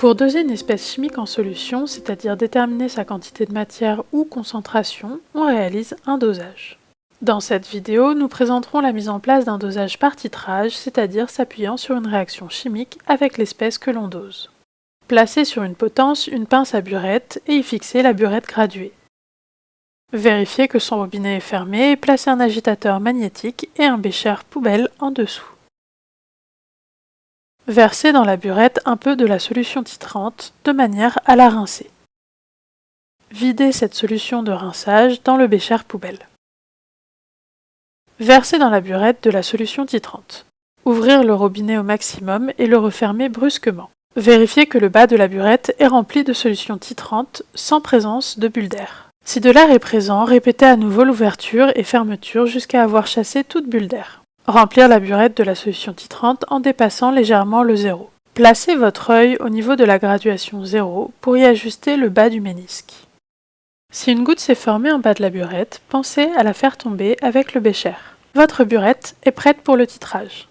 Pour doser une espèce chimique en solution, c'est-à-dire déterminer sa quantité de matière ou concentration, on réalise un dosage. Dans cette vidéo, nous présenterons la mise en place d'un dosage par titrage, c'est-à-dire s'appuyant sur une réaction chimique avec l'espèce que l'on dose. Placez sur une potence une pince à burette et y fixez la burette graduée. Vérifiez que son robinet est fermé et placez un agitateur magnétique et un bécher poubelle en dessous. Versez dans la burette un peu de la solution titrante de manière à la rincer. Videz cette solution de rinçage dans le bécher poubelle. Versez dans la burette de la solution titrante. Ouvrir le robinet au maximum et le refermer brusquement. Vérifiez que le bas de la burette est rempli de solution titrante sans présence de bulles d'air. Si de l'air est présent, répétez à nouveau l'ouverture et fermeture jusqu'à avoir chassé toute bulle d'air. Remplir la burette de la solution titrante en dépassant légèrement le zéro. Placez votre œil au niveau de la graduation 0 pour y ajuster le bas du ménisque. Si une goutte s'est formée en bas de la burette, pensez à la faire tomber avec le bécher. Votre burette est prête pour le titrage.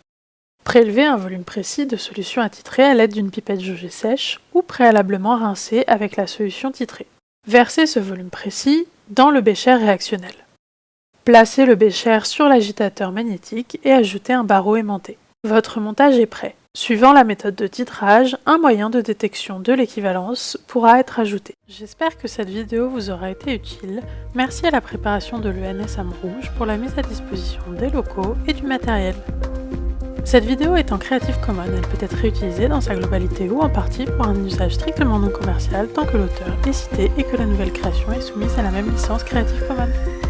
Prélevez un volume précis de solution à titrer à l'aide d'une pipette jaugée sèche ou préalablement rincée avec la solution titrée. Versez ce volume précis dans le bécher réactionnel. Placez le bécher sur l'agitateur magnétique et ajoutez un barreau aimanté. Votre montage est prêt. Suivant la méthode de titrage, un moyen de détection de l'équivalence pourra être ajouté. J'espère que cette vidéo vous aura été utile. Merci à la préparation de l'ENS Rouge pour la mise à disposition des locaux et du matériel. Cette vidéo est en Creative Commons, elle peut être réutilisée dans sa globalité ou en partie pour un usage strictement non commercial tant que l'auteur est cité et que la nouvelle création est soumise à la même licence Creative Commons.